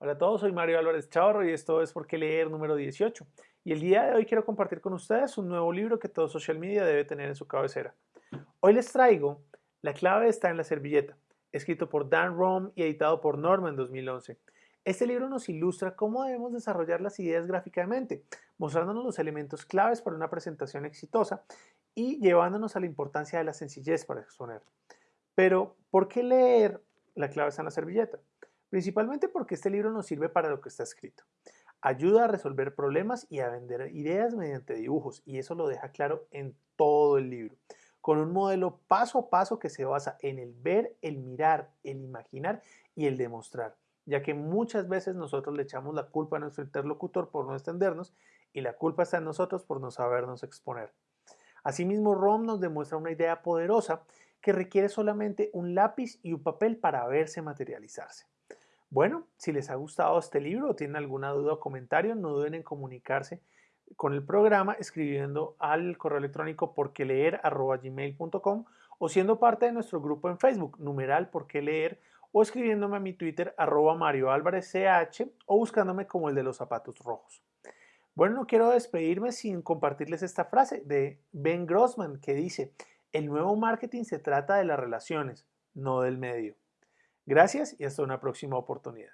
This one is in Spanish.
Hola a todos, soy Mario Álvarez Chavarro y esto es Por qué leer número 18. Y el día de hoy quiero compartir con ustedes un nuevo libro que todo social media debe tener en su cabecera. Hoy les traigo La clave está en la servilleta, escrito por Dan Rom y editado por Norma en 2011. Este libro nos ilustra cómo debemos desarrollar las ideas gráficamente, mostrándonos los elementos claves para una presentación exitosa y llevándonos a la importancia de la sencillez para exponer. Pero, ¿por qué leer La clave está en la servilleta? Principalmente porque este libro nos sirve para lo que está escrito. Ayuda a resolver problemas y a vender ideas mediante dibujos, y eso lo deja claro en todo el libro, con un modelo paso a paso que se basa en el ver, el mirar, el imaginar y el demostrar, ya que muchas veces nosotros le echamos la culpa a nuestro interlocutor por no extendernos y la culpa está en nosotros por no sabernos exponer. Asimismo, ROM nos demuestra una idea poderosa que requiere solamente un lápiz y un papel para verse materializarse. Bueno, si les ha gustado este libro o tienen alguna duda o comentario, no duden en comunicarse con el programa escribiendo al correo electrónico porqueleer.gmail.com o siendo parte de nuestro grupo en Facebook, numeral porque leer, o escribiéndome a mi Twitter arroba Mario Álvarez CH o buscándome como el de los zapatos rojos. Bueno, no quiero despedirme sin compartirles esta frase de Ben Grossman que dice, el nuevo marketing se trata de las relaciones, no del medio. Gracias y hasta una próxima oportunidad.